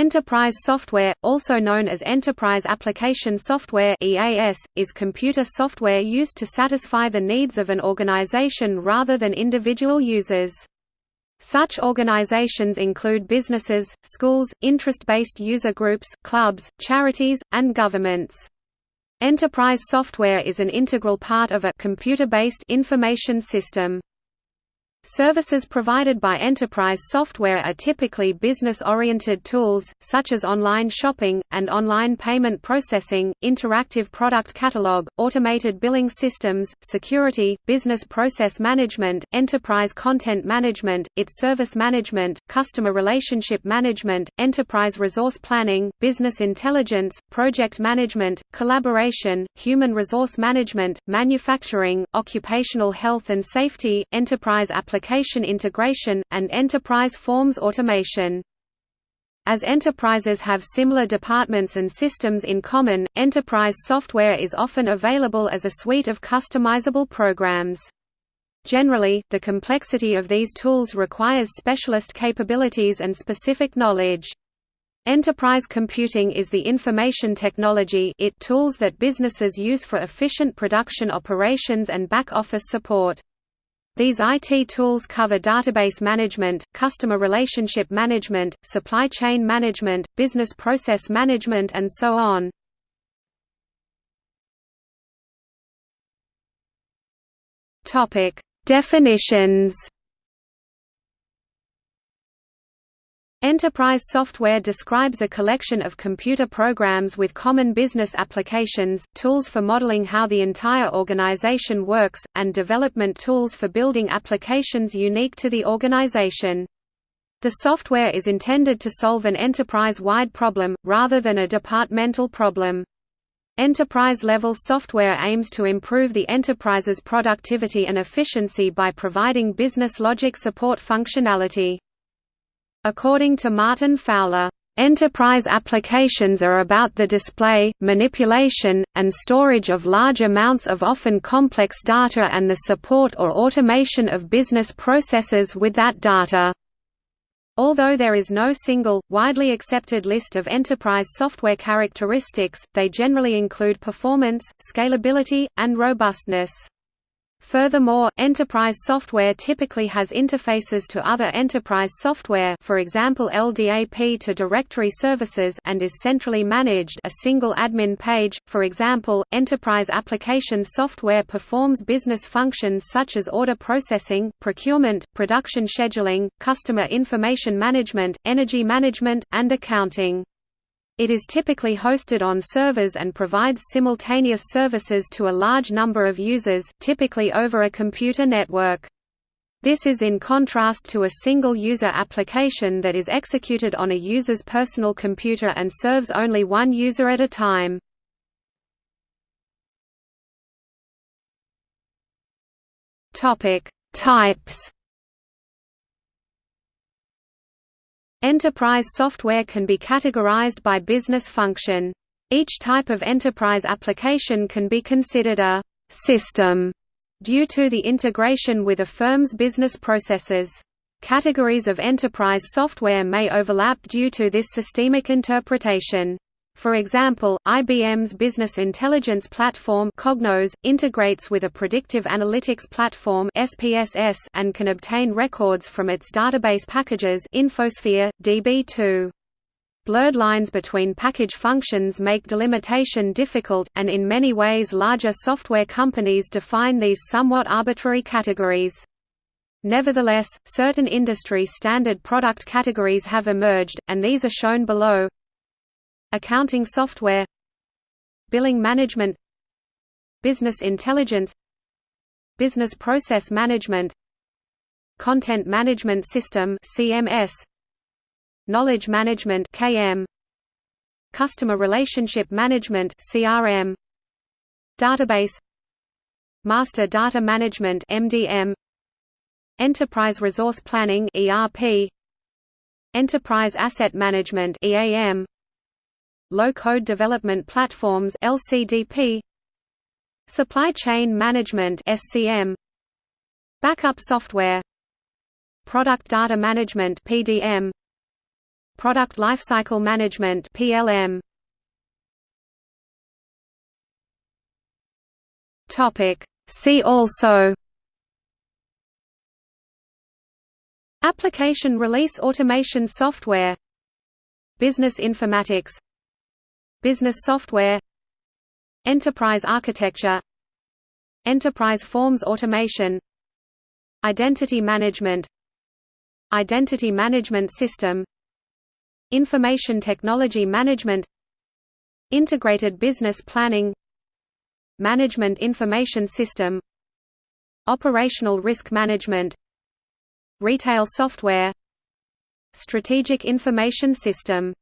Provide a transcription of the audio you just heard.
Enterprise software, also known as Enterprise Application Software (EAS), is computer software used to satisfy the needs of an organization rather than individual users. Such organizations include businesses, schools, interest-based user groups, clubs, charities, and governments. Enterprise software is an integral part of a computer-based information system. Services provided by enterprise software are typically business-oriented tools, such as online shopping, and online payment processing, interactive product catalog, automated billing systems, security, business process management, enterprise content management, IT service management, customer relationship management, enterprise resource planning, business intelligence, project management, collaboration, human resource management, manufacturing, occupational health and safety, enterprise applications application integration, and enterprise forms automation. As enterprises have similar departments and systems in common, enterprise software is often available as a suite of customizable programs. Generally, the complexity of these tools requires specialist capabilities and specific knowledge. Enterprise computing is the information technology it tools that businesses use for efficient production operations and back-office support. These IT tools cover database management, customer relationship management, supply chain management, business process management and so on. Definitions Enterprise software describes a collection of computer programs with common business applications, tools for modeling how the entire organization works, and development tools for building applications unique to the organization. The software is intended to solve an enterprise-wide problem, rather than a departmental problem. Enterprise-level software aims to improve the enterprise's productivity and efficiency by providing business logic support functionality. According to Martin Fowler, Enterprise applications are about the display, manipulation, and storage of large amounts of often complex data and the support or automation of business processes with that data. Although there is no single, widely accepted list of enterprise software characteristics, they generally include performance, scalability, and robustness. Furthermore, enterprise software typically has interfaces to other enterprise software for example LDAP to directory services and is centrally managed a single admin page, for example, enterprise application software performs business functions such as order processing, procurement, production scheduling, customer information management, energy management, and accounting. It is typically hosted on servers and provides simultaneous services to a large number of users typically over a computer network. This is in contrast to a single user application that is executed on a user's personal computer and serves only one user at a time. Types Enterprise software can be categorized by business function. Each type of enterprise application can be considered a «system» due to the integration with a firm's business processes. Categories of enterprise software may overlap due to this systemic interpretation. For example, IBM's Business Intelligence Platform Cognos, integrates with a predictive analytics platform SPSS and can obtain records from its database packages Infosphere, DB2. Blurred lines between package functions make delimitation difficult, and in many ways larger software companies define these somewhat arbitrary categories. Nevertheless, certain industry standard product categories have emerged, and these are shown below Accounting software Billing management Business intelligence Business process management Content management system CMS Knowledge management KM Customer relationship management CRM Database Master data management MDM Enterprise resource planning ERP Enterprise asset management EAM Low-code development platforms LCDP Supply chain management SCM Backup software Product data management PDM Product Lifecycle Management (PLM). Topic See also Application release automation software Business informatics Business software Enterprise architecture Enterprise forms automation Identity management Identity management system Information technology management Integrated business planning Management information system Operational risk management Retail software Strategic information system